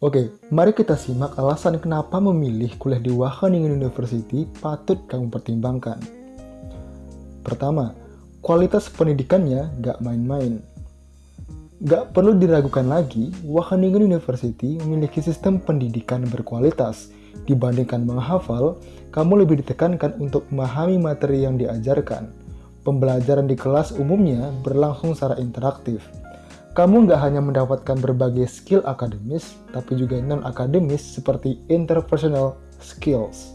Oke, mari kita simak alasan kenapa memilih kuliah di Wageningen University patut kamu pertimbangkan. Pertama, kualitas pendidikannya gak main-main. Gak perlu diragukan lagi, Wageningen University memiliki sistem pendidikan berkualitas. Dibandingkan menghafal, kamu lebih ditekankan untuk memahami materi yang diajarkan. Pembelajaran di kelas umumnya berlangsung secara interaktif kamu nggak hanya mendapatkan berbagai skill akademis, tapi juga non-akademis seperti interpersonal skills.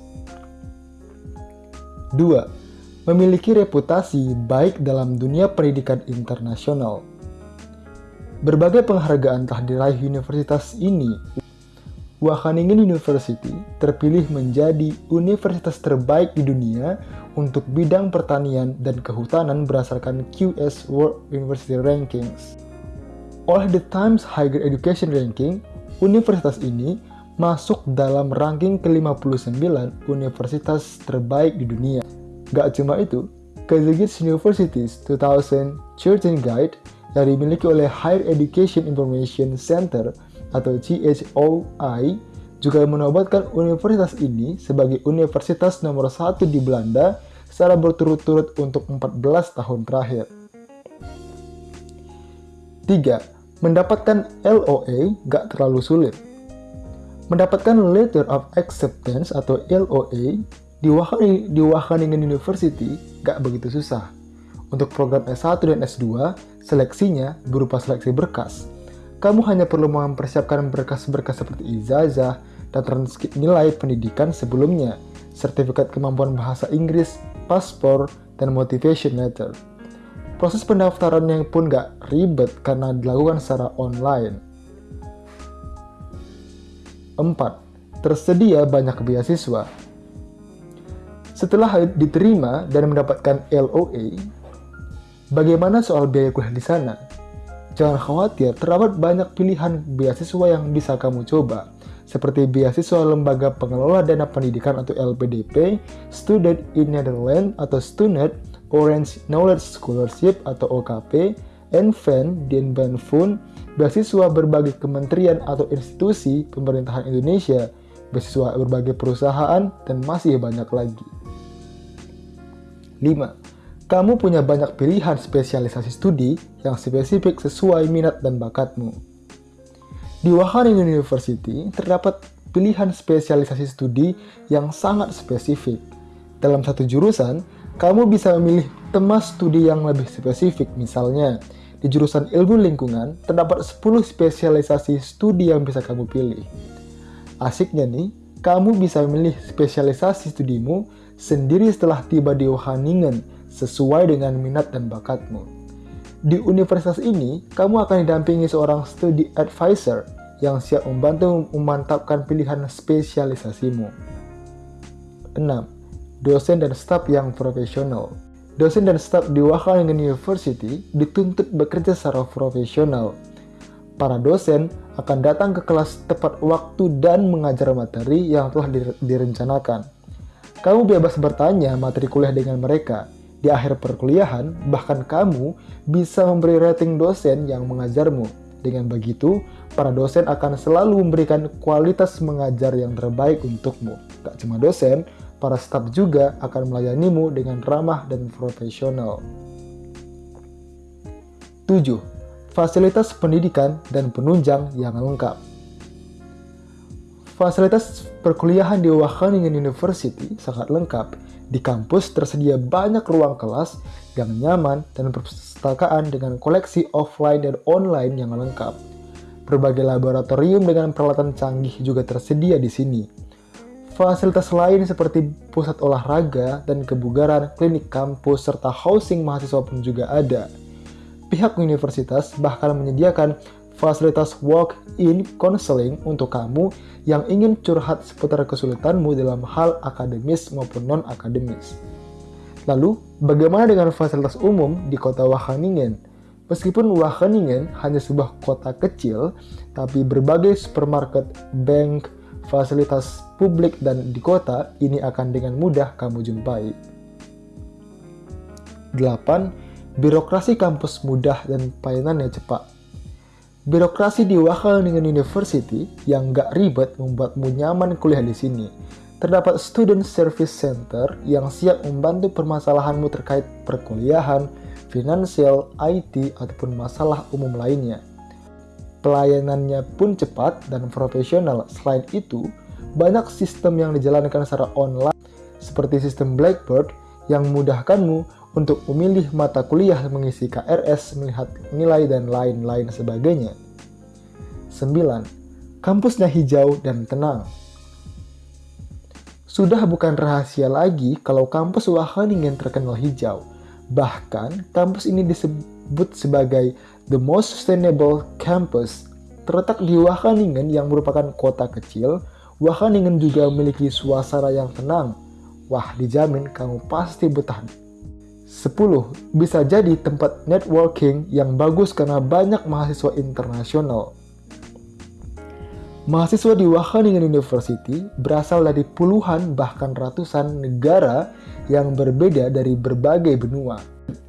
2. Memiliki reputasi baik dalam dunia pendidikan internasional. Berbagai penghargaan telah diraih universitas ini. Wageningen University terpilih menjadi universitas terbaik di dunia untuk bidang pertanian dan kehutanan berdasarkan QS World University Rankings. Oleh The Times Higher Education Ranking, universitas ini masuk dalam ranking ke-59 universitas terbaik di dunia. Gak cuma itu, Kazakhstan Universities 2013 Guide yang dimiliki oleh Higher Education Information Center atau CHOI juga menobatkan universitas ini sebagai universitas nomor satu di Belanda secara berturut-turut untuk 14 tahun terakhir. 3 Mendapatkan LOA gak terlalu sulit. Mendapatkan Letter of Acceptance atau LOA di Wageningen, University gak begitu susah. Untuk program S1 dan S2, seleksinya berupa seleksi berkas. Kamu hanya perlu mempersiapkan berkas-berkas seperti ijazah dan transkrip nilai pendidikan sebelumnya, sertifikat kemampuan bahasa Inggris, paspor, dan motivation letter. Proses pendaftarannya pun gak ribet karena dilakukan secara online. 4. Tersedia banyak beasiswa. Setelah diterima dan mendapatkan LOA, bagaimana soal biaya kuliah di sana? Jangan khawatir, terdapat banyak pilihan beasiswa yang bisa kamu coba, seperti beasiswa Lembaga Pengelola Dana Pendidikan atau LPDP, Student in Netherlands atau STUNET, Orange Knowledge Scholarship atau OKP, ENVEN, Fund, beasiswa berbagai kementerian atau institusi pemerintahan Indonesia, beasiswa berbagai perusahaan, dan masih banyak lagi. 5. Kamu punya banyak pilihan spesialisasi studi yang spesifik sesuai minat dan bakatmu. Di Wageningen University terdapat pilihan spesialisasi studi yang sangat spesifik. Dalam satu jurusan, kamu bisa memilih tema studi yang lebih spesifik. Misalnya, di jurusan ilmu lingkungan, terdapat 10 spesialisasi studi yang bisa kamu pilih. Asiknya nih, kamu bisa memilih spesialisasi studimu sendiri setelah tiba di Wageningen sesuai dengan minat dan bakatmu. Di universitas ini, kamu akan didampingi seorang studi advisor yang siap membantu memantapkan pilihan spesialisasimu. 6 dosen dan staf yang profesional. Dosen dan staf di Wageningen University dituntut bekerja secara profesional. Para dosen akan datang ke kelas tepat waktu dan mengajar materi yang telah direncanakan. Kamu bebas bertanya materi kuliah dengan mereka. Di akhir perkuliahan, bahkan kamu bisa memberi rating dosen yang mengajarmu. Dengan begitu, para dosen akan selalu memberikan kualitas mengajar yang terbaik untukmu. Tak cuma dosen, para staf juga akan melayanimu dengan ramah dan profesional. 7. Fasilitas pendidikan dan penunjang yang lengkap. Fasilitas perkuliahan di Wageningen University sangat lengkap. Di kampus tersedia banyak ruang kelas yang nyaman dan perpustakaan dengan koleksi offline dan online yang lengkap. Berbagai laboratorium dengan peralatan canggih juga tersedia di sini Fasilitas lain seperti pusat olahraga dan kebugaran, klinik kampus, serta housing mahasiswa pun juga ada. Pihak universitas bahkan menyediakan fasilitas walk-in counseling untuk kamu yang ingin curhat seputar kesulitanmu dalam hal akademis maupun non-akademis. Lalu, bagaimana dengan fasilitas umum di kota Wageningen? Meskipun Wageningen hanya sebuah kota kecil, tapi berbagai supermarket, bank, fasilitas publik dan di kota ini akan dengan mudah kamu jumpai. 8. Birokrasi kampus mudah dan pelayanannya cepat. Birokrasi di Wageningen University yang gak ribet membuatmu nyaman kuliah di sini. Terdapat Student Service Center yang siap membantu permasalahanmu terkait perkuliahan, finansial, IT, ataupun masalah umum lainnya. Pelayanannya pun cepat dan profesional. Selain itu, banyak sistem yang dijalankan secara online seperti sistem Blackboard yang memudahkanmu untuk memilih mata kuliah mengisi KRS, melihat nilai, dan lain-lain sebagainya. 9. Kampusnya hijau dan tenang. Sudah bukan rahasia lagi kalau kampus Wageningen terkenal hijau. Bahkan, kampus ini disebut sebagai the most sustainable campus. Terletak di Wageningen yang merupakan kota kecil, Wageningen juga memiliki suasana yang tenang. Wah, dijamin kamu pasti betah 10. Bisa jadi tempat networking yang bagus karena banyak mahasiswa internasional. Mahasiswa di Wageningen University berasal dari puluhan bahkan ratusan negara yang berbeda dari berbagai benua.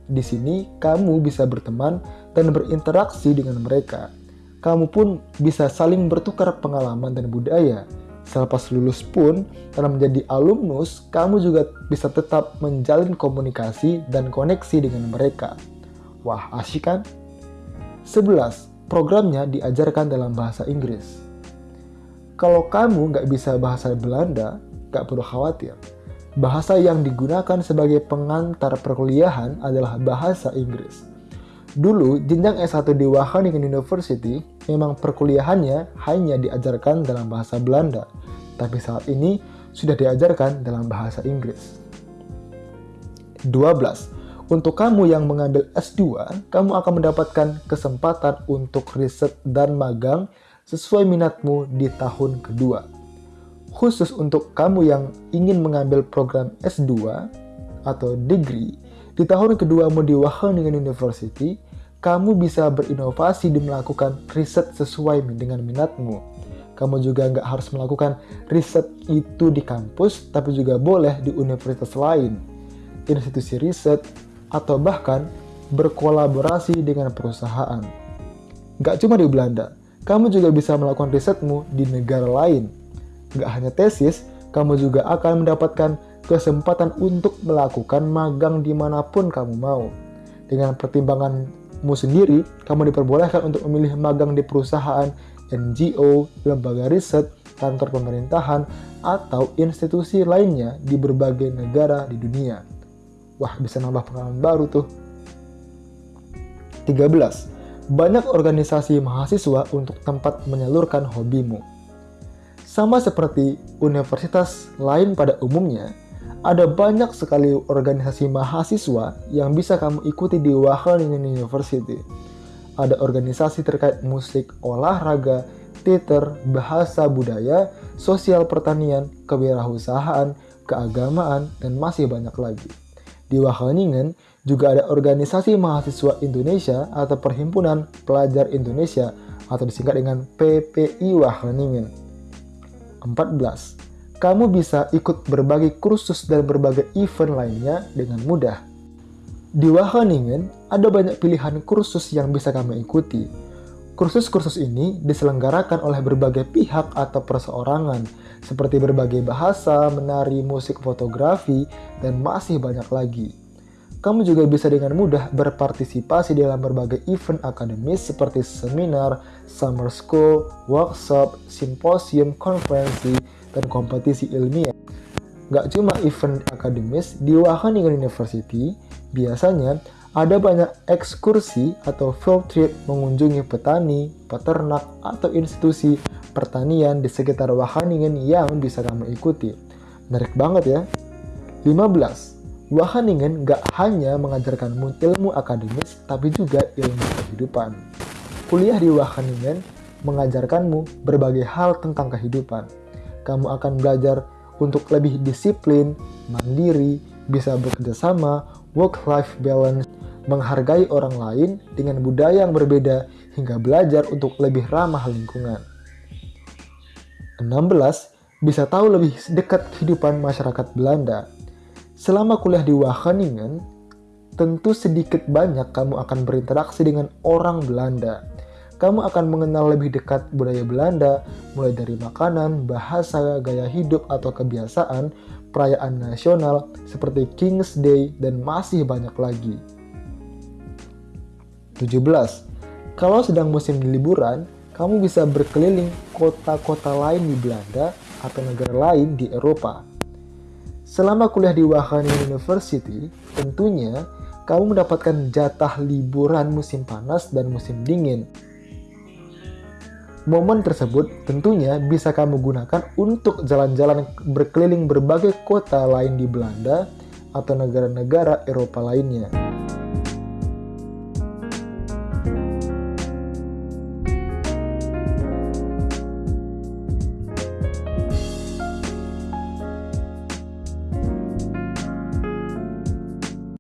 Di sini, kamu bisa berteman dan berinteraksi dengan mereka. Kamu pun bisa saling bertukar pengalaman dan budaya, Selepas lulus pun, karena menjadi alumnus, kamu juga bisa tetap menjalin komunikasi dan koneksi dengan mereka. Wah, asyik kan? 11. Programnya diajarkan dalam bahasa Inggris. Kalau kamu nggak bisa bahasa Belanda, nggak perlu khawatir. Bahasa yang digunakan sebagai pengantar perkuliahan adalah bahasa Inggris. Dulu, jenjang S1 di Wageningen University memang perkuliahannya hanya diajarkan dalam bahasa Belanda, tapi saat ini sudah diajarkan dalam bahasa Inggris. 12. Untuk kamu yang mengambil S2, kamu akan mendapatkan kesempatan untuk riset dan magang sesuai minatmu di tahun kedua. Khusus untuk kamu yang ingin mengambil program S2 atau degree, di tahun kedua di Wageningen University, kamu bisa berinovasi dan melakukan riset sesuai dengan minatmu. Kamu juga nggak harus melakukan riset itu di kampus, tapi juga boleh di universitas lain, institusi riset, atau bahkan berkolaborasi dengan perusahaan. Nggak cuma di Belanda, kamu juga bisa melakukan risetmu di negara lain. Nggak hanya tesis, kamu juga akan mendapatkan kesempatan untuk melakukan magang di mana pun kamu mau. Dengan pertimbanganmu sendiri, kamu diperbolehkan untuk memilih magang di perusahaan, NGO, lembaga riset, kantor pemerintahan, atau institusi lainnya di berbagai negara di dunia. Wah, bisa nambah pengalaman baru tuh. 13. Banyak organisasi mahasiswa untuk tempat menyalurkan hobimu. Sama seperti universitas lain pada umumnya, ada banyak sekali organisasi mahasiswa yang bisa kamu ikuti di Wageningen University. Ada organisasi terkait musik, olahraga, teater, bahasa budaya, sosial pertanian, kewirausahaan, keagamaan, dan masih banyak lagi. Di Wageningen juga ada organisasi mahasiswa Indonesia atau Perhimpunan Pelajar Indonesia atau disingkat dengan PPI Wageningen. 14 kamu bisa ikut berbagai kursus dan berbagai event lainnya dengan mudah. Di Wageningen, ada banyak pilihan kursus yang bisa kamu ikuti. Kursus-kursus ini diselenggarakan oleh berbagai pihak atau perseorangan, seperti berbagai bahasa, menari, musik, fotografi, dan masih banyak lagi. Kamu juga bisa dengan mudah berpartisipasi dalam berbagai event akademis seperti seminar, summer school, workshop, simposium, konferensi, dan kompetisi ilmiah. Gak cuma event akademis, di Wageningen University biasanya ada banyak ekskursi atau field trip mengunjungi petani, peternak, atau institusi pertanian di sekitar Wageningen yang bisa kamu ikuti. Menarik banget ya. 15. Wageningen gak hanya mengajarkan ilmu akademis, tapi juga ilmu kehidupan. Kuliah di Wageningen mengajarkanmu berbagai hal tentang kehidupan kamu akan belajar untuk lebih disiplin, mandiri, bisa bekerja sama, work-life balance, menghargai orang lain dengan budaya yang berbeda, hingga belajar untuk lebih ramah lingkungan. 16. Bisa tahu lebih dekat kehidupan masyarakat Belanda. Selama kuliah di Wageningen, tentu sedikit banyak kamu akan berinteraksi dengan orang Belanda. Kamu akan mengenal lebih dekat budaya Belanda, mulai dari makanan, bahasa, gaya hidup atau kebiasaan, perayaan nasional seperti King's Day, dan masih banyak lagi. 17. Kalau sedang musim liburan, kamu bisa berkeliling kota-kota lain di Belanda atau negara lain di Eropa. Selama kuliah di Wageningen University, tentunya kamu mendapatkan jatah liburan musim panas dan musim dingin. Momen tersebut tentunya bisa kamu gunakan untuk jalan-jalan berkeliling berbagai kota lain di Belanda atau negara-negara Eropa lainnya.